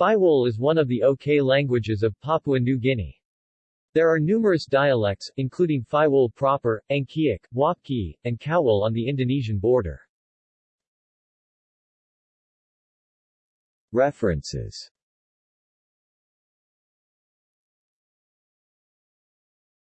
Faiwol is one of the OK languages of Papua New Guinea. There are numerous dialects, including Faiwol proper, Angkiak, Wapki, and Kawol on the Indonesian border. References